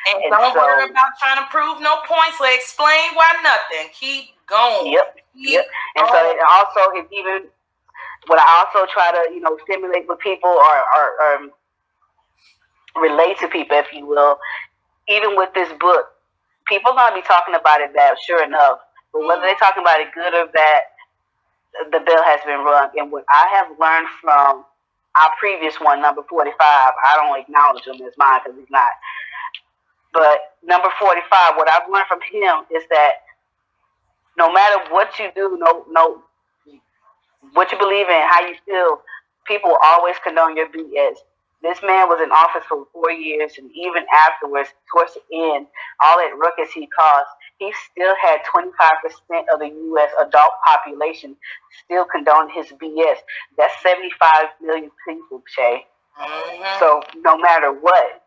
And, And don't so- worry about trying to prove no points or explain why nothing. Keep going. Yep. Keep Yep. And so it also it's even what I also try to, you know, stimulate with people or, or, or relate to people, if you will, even with this book, people gonna be talking about it bad, sure enough. But whether they're talking about it good or bad, the bell has been rung. And what I have learned from our previous one, number 45, I don't acknowledge him as mine because he's not. But number 45, what I've learned from him is that no matter what you do, no, no, what you believe in, how you feel, people always condone your BS. This man was in office for four years, and even afterwards, towards the end, all that ruckus he caused, he still had 25% of the U.S. adult population still condone his BS. That's 75 million people, Shay. Mm-hmm. So no matter what,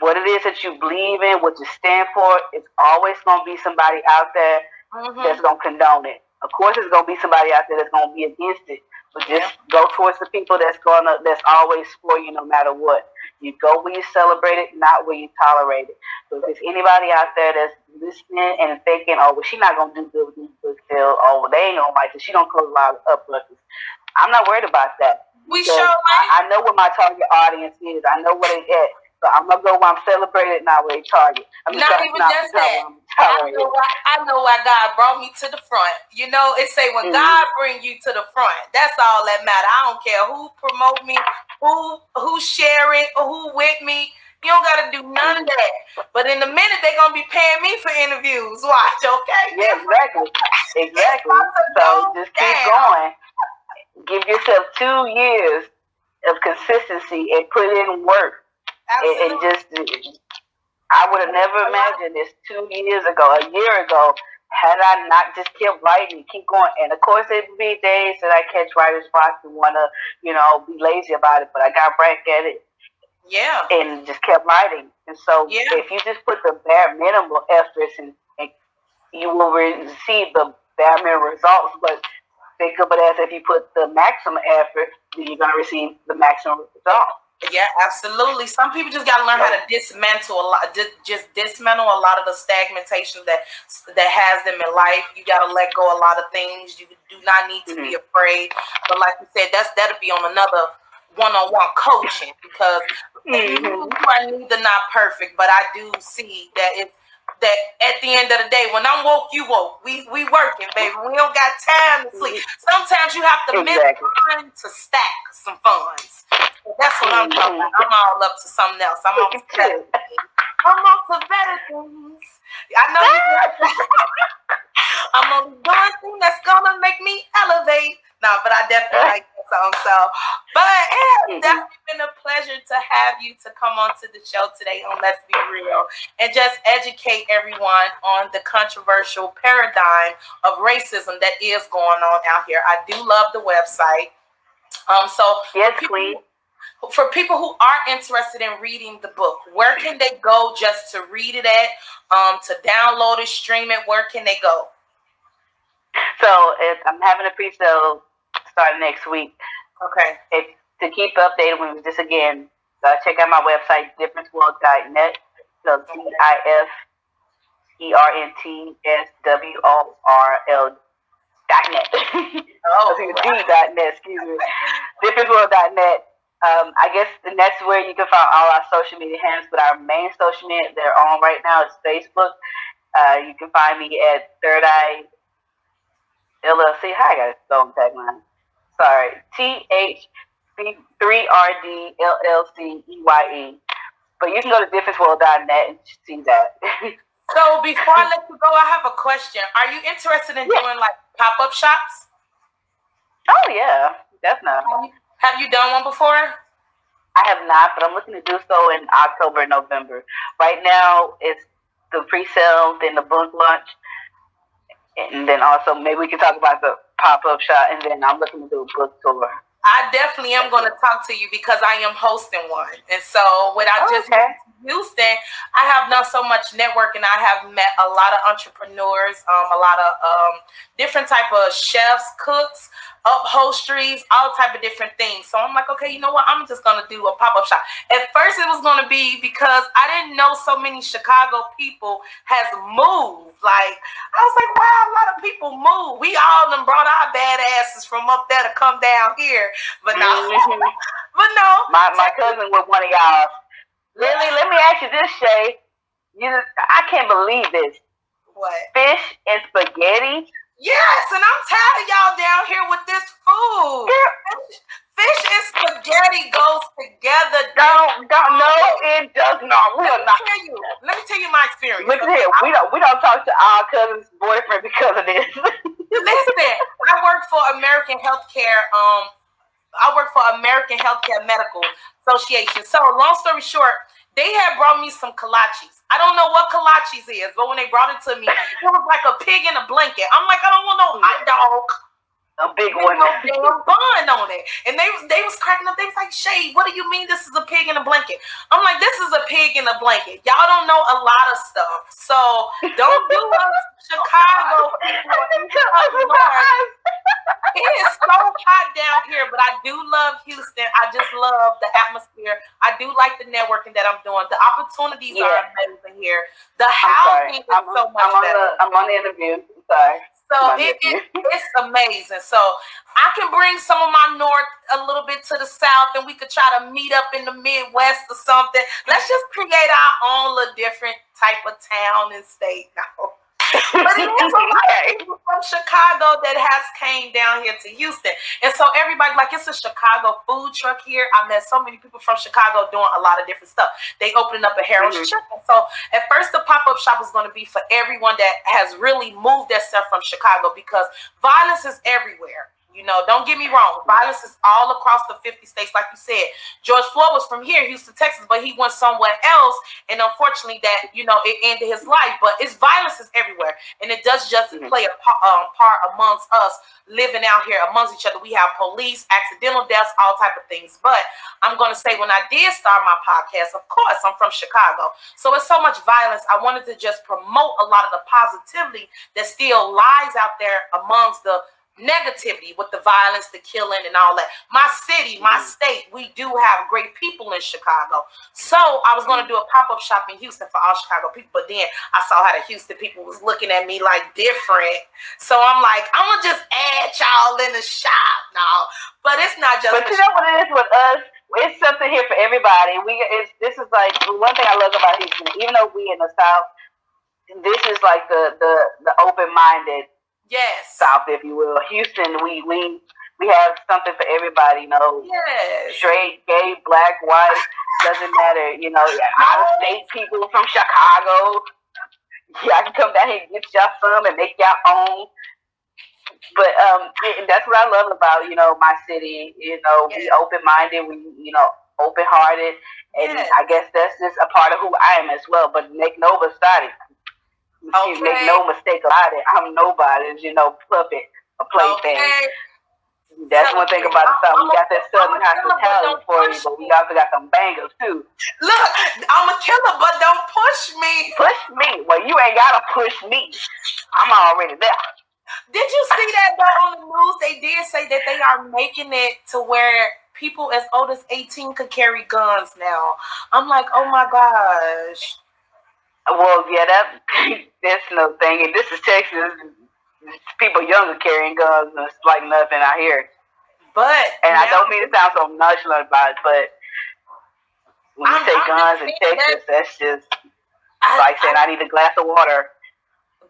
what it is that you believe in, what you stand for, it's always going to be somebody out there mm-hmm. that's going to condone it. Of course, there's going to be somebody out there that's going to be against it. Just yeah. go towards the people that's gonna that's always for you no matter what. You go where you celebrate it, not where you tolerate it. So if there's anybody out there that's listening and thinking, oh, well, she's not gonna do good with these book sales, oh, they ain't gonna like it. She don't close a lot of upbuckers. I'm not worried about that. We show. I, I know what my target audience is. I know what it is. So I'm gonna go where I'm celebrated, not where they target. I'm not even not just that. I know, why, I know why God brought me to the front. You know, it say when mm-hmm. God bring you to the front, that's all that matter. I don't care who promote me, who who share it, or who with me. You don't gotta do none of that. But in a minute, they're gonna be paying me for interviews. Watch, okay? Yeah, exactly. Exactly. so just keep going. Give yourself two years of consistency and put in work and, and just, I would have never imagined this two years ago, a year ago, had I not just kept writing, keep going. And of course, there be days that I catch writer's block and want to, you know, be lazy about it, but I got back at it. Yeah. And just kept writing. And so yeah. if you just put the bare minimum efforts and, and you will receive the bare minimum results. But think of it as if you put the maximum effort, then you're going to receive the maximum result. Yeah, absolutely. Some people just got to learn how to dismantle a lot, just dismantle a lot of the stagnation that that has them in life. You got to let go a lot of things. You do not need to mm-hmm. be afraid. But like you said, that's that'll be on another one-on-one coaching because mm-hmm. you are neither not perfect, but I do see that it's that at the end of the day, when I'm woke, you woke. We we working, baby. We don't got time to sleep. Sometimes you have to exactly. miss time to stack some funds. That's what I'm talking about. I'm all up to something else. I'm on to better things. I'm on to better things. I know you I'm on one thing that's gonna make me elevate. No, but I definitely like that song. So, but it has mm-hmm. definitely been a pleasure to have you to come on to the show today on Let's Be Real and just educate everyone on the controversial paradigm of racism that is going on out here. I do love the website. Um, so yes, please for people who are interested in reading the book, where can they go just to read it at? Um, to download it, stream it, where can they go? So I'm having a pre-sale starting next week. Okay. If, to keep updated with this again, uh, check out my website, differenceworld.net. So D I F E R N T S W O R L dot net. Oh, D dot net, excuse me. Differenceworld.net um, I guess and that's where you can find all our social media handles. But our main social media they're on right now is Facebook. Uh, you can find me at Third Eye LLC. Hi, I got a tagline. Sorry, T H three R D L L C E Y E. But you can go to differenceworld.net and see that. so before I let you go, I have a question. Are you interested in yeah. doing like pop up shops? Oh yeah, definitely. Have you done one before? I have not, but I'm looking to do so in October, November. Right now, it's the pre-sale, then the book launch, and then also maybe we can talk about the pop-up shop, and then I'm looking to do a book tour. I definitely am going to talk to you because I am hosting one, and so without just okay. Houston, I have not so much networking. I have met a lot of entrepreneurs, um, a lot of um, different type of chefs, cooks, upholsteries, all type of different things. So I'm like, okay, you know what? I'm just gonna do a pop up shop. At first, it was gonna be because I didn't know so many Chicago people has moved. Like I was like, wow, a lot of people move. We all them brought our badasses from up there to come down here, but no, mm-hmm. but no. My my cousin was one of y'all. Lily, let me ask you this, Shay. You, I can't believe this. What? Fish and spaghetti. Yes, and I'm tired of y'all down here with this food. Fish, fish and spaghetti goes together. Don't, don't, no, it does not. We Let are me not. tell you. Let me tell you my experience. Look at here. We don't, we don't talk to our cousin's boyfriend because of this. Listen, I work for American Healthcare. Um, I work for American Healthcare Medical Association. So, long story short, they had brought me some kolaches. I don't know what kolaches is, but when they brought it to me, it was like a pig in a blanket. I'm like, I don't want no hot dog. A big one. no damn bun on it. And they was they was cracking up. They was like, Shay, what do you mean this is a pig in a blanket? I'm like, this is a pig in a blanket. Y'all don't know a lot of stuff. So don't do us Chicago people. It is so hot down here, but I do love Houston. I just love the atmosphere. I do like the networking that I'm doing. The opportunities are amazing here. The I'm sorry. housing is I'm, so much I'm on better. the I'm on the interview. I'm sorry. So it, it, it's amazing. So I can bring some of my north a little bit to the south, and we could try to meet up in the Midwest or something. Let's just create our own little different type of town and state now. But it is a lot of people from Chicago that has came down here to Houston. And so everybody, like it's a Chicago food truck here. I met so many people from Chicago doing a lot of different stuff. They opening up a Harold's Mhm. Chicken. So at first the pop-up shop is going to be for everyone that has really moved themselves from Chicago because violence is everywhere. You know, don't get me wrong. Violence is all across the 50 states, like you said. George Floyd was from here, Houston, Texas, but he went somewhere else, and unfortunately, that you know, it ended his life. But it's violence is everywhere, and it does just Mhm. play a um, part amongst us living out here amongst each other. We have police, accidental deaths, all type of things. But I'm going to say, when I did start my podcast, of course, I'm from Chicago, so it's so much violence. I wanted to just promote a lot of the positivity that still lies out there amongst the negativity with the violence, the killing, and all that. My city, my mm. state, we do have great people in Chicago. So I was going to mm. do a pop up shop in Houston for all Chicago people, but then I saw how the Houston people was looking at me like different. So I'm like, I'm gonna just add y'all in the shop now. But it's not just. But you know what it is with us? It's something here for everybody. We it's this is like one thing I love about Houston. Even though we in the South, this is like the the the open minded yes. South, if you will. Houston, we we we have something for everybody. You know, Yes. straight, gay, black, white, doesn't matter. You know, out of state people from Chicago. Yeah, I can come down here and get y'all some and make y'all own. But um, it- that's what I love about you know my city. You know, we open minded, we you know open hearted, and Yes. I guess that's just a part of who I am as well. But make no mistake, Okay. make no mistake about it. I'm nobody's you know puppet, a plaything. Okay. That's one thing about the South. We got that Southern I'm a killer, but hospitality for you, but we also got some bangers too. Look, I'm a killer, but don't push me. Push me. Well, you ain't gotta push me. I'm already there. Did you see that though on the news? They did say that they are making it to where people as old as 18 could carry guns now. I'm like, oh my gosh. Well, yeah, that that's no thing. And this is Texas. People younger carrying guns and it's like nothing out here. But And I don't mean to sound so nonchalant about it, but when you I'm- say guns in Texas, that's just I- like saying I- I need a glass of water.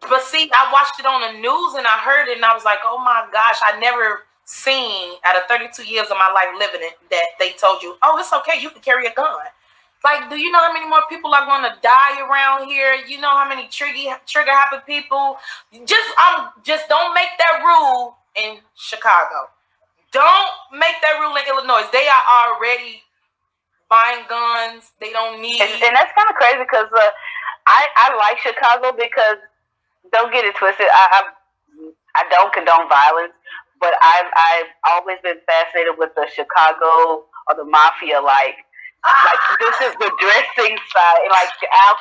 But see, I watched it on the news and I heard it and I was like, oh my gosh, I never seen out of 32 years of my life living it that they told you, oh, it's okay, you can carry a gun. Like, do you know how many more people are going to die around here? You know how many trigger trigger happy people? Just um, just don't make that rule in Chicago. Don't make that rule in Illinois. They are already buying guns. They don't need. And, and that's kind of crazy because uh, I I like Chicago because don't get it twisted. I I, I don't condone violence, but I've I've always been fascinated with the Chicago or the mafia like. Like this is the dressing side, like the Al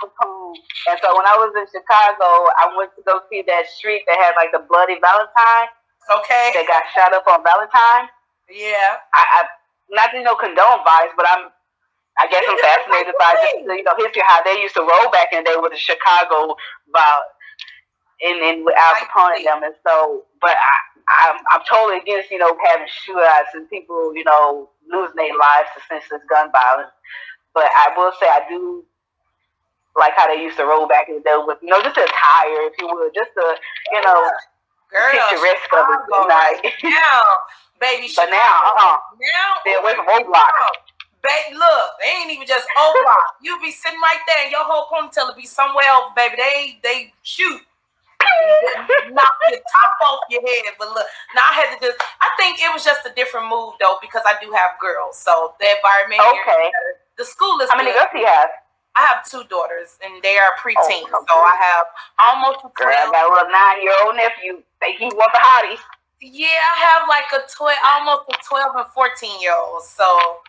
And so when I was in Chicago, I went to go see that street that had like the bloody Valentine okay. that got shot up on Valentine. Yeah. I, I not to you know condone violence, but I'm I guess I'm fascinated by just you know history how they used to roll back in the day with the Chicago violence and and with Al Capone and them, and so but I I'm I'm totally against you know having shootouts and people you know losing their lives to senseless gun violence. But I will say I do like how they used to roll back in the day with, you know, just a tire, if you would, just to, you know, Girl, picturesque of it. Chicago Like, now, baby. but now, uh-uh. now, Stay away from roadblocks. Baby, look, they ain't even just O block. You be sitting right there, and your whole ponytail will be somewhere else, baby. They they shoot. Knock your top off your head. But look, now I had to just I think it was just a different move though, because I do have girls. So the environment here Okay. better. the school is How many girls do you have? I have two daughters and they are oh, preteens. Oh, so I have almost a Girl, I got a little nine-year-old nephew. Think he want the hotties. Yeah, I have like a 12 almost a 12 and 14 year old. So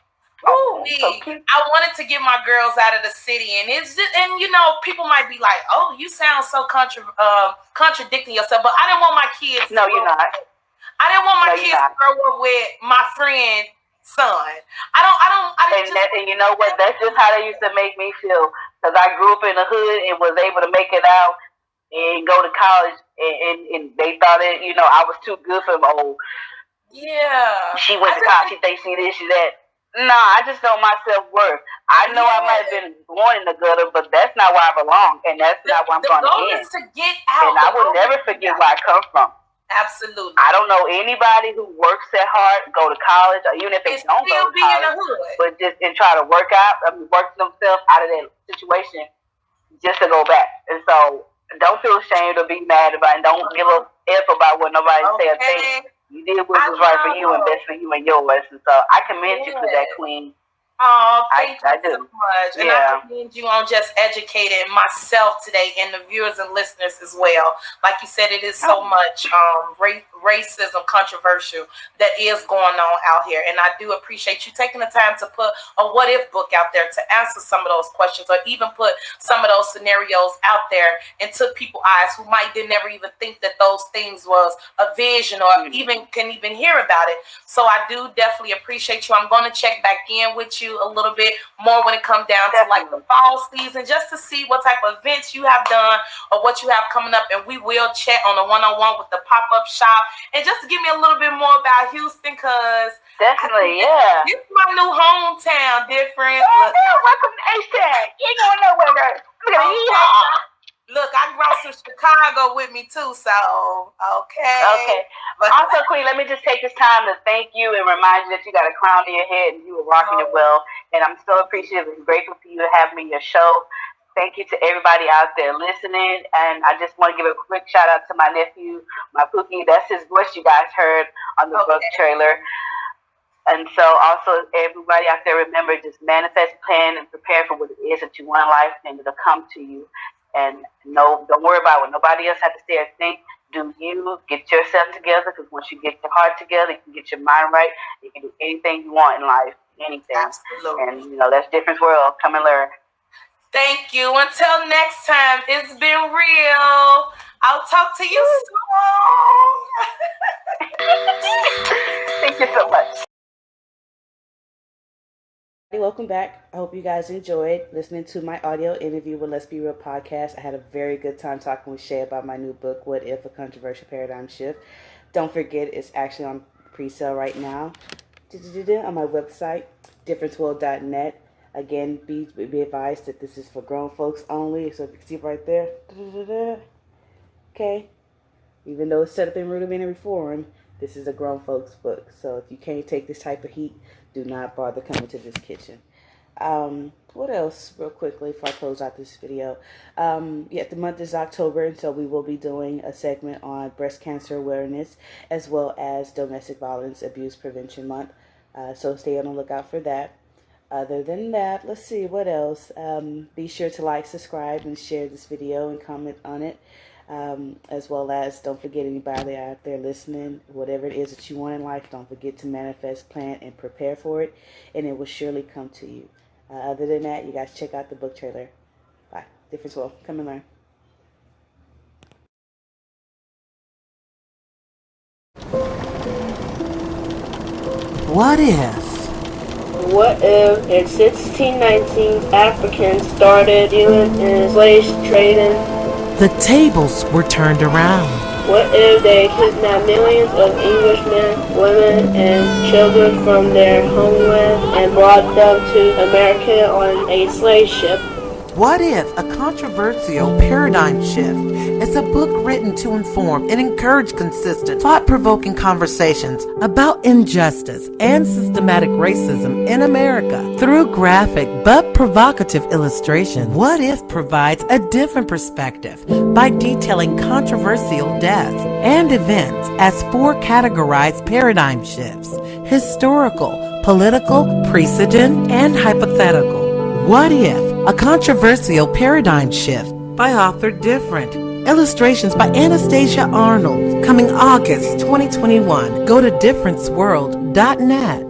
Oh, me. I wanted to get my girls out of the city, and it's just, and you know people might be like, "Oh, you sound so contra- um, contradicting yourself," but I didn't want my kids. No, you're not. I didn't want my No, kids to grow up with my friend son. I don't. I don't. I And, didn't that, just. and you know what? That's just how they used to make me feel. Because I grew up in the hood and was able to make it out and go to college. And, and, and they thought it, you know, I was too good for them. Oh, Yeah. she went I to college. She thinks she this, she that. Nah, I just know my self worth. I know I might have been born in the gutter, but that's not where I belong, and that's The, not where I'm going to goal end. is to get out. And I will never forget where. I come from. Absolutely. I don't know anybody who works that hard, go to college, or even if they And don't go to be in the college, but just and try to work out, I mean, work themselves out of that situation just to go back. And so don't feel ashamed or be mad about it. Don't give a uh-huh. F about what nobody say or think. You did what was right for you and best for you and yours. And so I commend you for that, Queen. Oh, I- thank I you do. so much. And Yeah. I commend you on just educating myself today and the viewers and listeners as well. Like you said, it is so Oh. much um, racism controversial that is going on out here. And I do appreciate you taking the time to put a what if book out there to answer some of those questions or even put some of those scenarios out there and took people eyes who might did never even think that those things was a vision or Mhm. even can even hear about it. So I do definitely appreciate you. I'm going to check back in with you a little bit more when it comes down to like the fall season, just to see what type of events you have done or what you have coming up. And we will chat on a one-on-one with the pop-up shop and just to give me a little bit more about Houston, cause Definitely, yeah. this is my new hometown. Different. Oh, Look, man, welcome to H-Town. You ain't going nowhere. Look at yeehaw. look, I brought some Chicago with me too. So okay. Okay. But Also, Queen, let me just take this time to thank you and remind you that you got a crown to your head and you were rocking it oh. well. And I'm so appreciative and grateful for you to have me in your show. Thank you to everybody out there listening. And I just want to give a quick shout out to my nephew, my Pookie. That's his voice you guys heard on the Okay. book trailer. And so also everybody out there remember just manifest, plan, and prepare for what it is that you want in life and it'll come to you. And no, don't worry about what nobody else has to say or think. Do you get yourself together? Because once you get your heart together, you can get your mind right. You can do anything you want in life, anything. absolutely. And you know that's different world. Come and learn. Thank you. Until next time, it's been real. I'll talk to you soon. Thank you so much. Hey, welcome back. I hope you guys enjoyed listening to my audio interview with Let's Be Real podcast. I had a very good time talking with Shay about my new book, What If a Controversial Paradigm Shift. Don't forget, it's actually on pre sale right now on my website, differenceworld.net. Again, be, be advised that this is for grown folks only. So if you can see right there, okay. Even though it's set up in rudimentary form, this is a grown folks book. So if you can't take this type of heat, do not bother coming to this kitchen. Um, what else, real quickly, before I close out this video? Um, yeah, the month is October, and so we will be doing a segment on breast cancer awareness as well as domestic violence abuse prevention month. Uh, so stay on the lookout for that. Other than that, let's see what else. Um, be sure to like, subscribe, and share this video and comment on it. Um, as well as don't forget anybody out there listening, whatever it is that you want in life, don't forget to manifest, plan, and prepare for it, and it will surely come to you. Uh, other than that, you guys check out the book trailer. Bye. Difference will come and learn. What if? What if in 1619 Africans started dealing in slave trading? The tables were turned around. What if they kidnapped millions of Englishmen, women, and children from their homeland and brought them to America on a slave ship? What If? A Controversial Paradigm Shift is a book written to inform and encourage consistent, thought provoking conversations about injustice and systematic racism in America. Through graphic but provocative illustration, What If provides a different perspective by detailing controversial deaths and events as four categorized paradigm shifts historical, political, precedent, and hypothetical. What If? A Controversial Paradigm Shift by author Different. Illustrations by Anastasia Arnold. Coming August 2021. Go to differenceworld.net.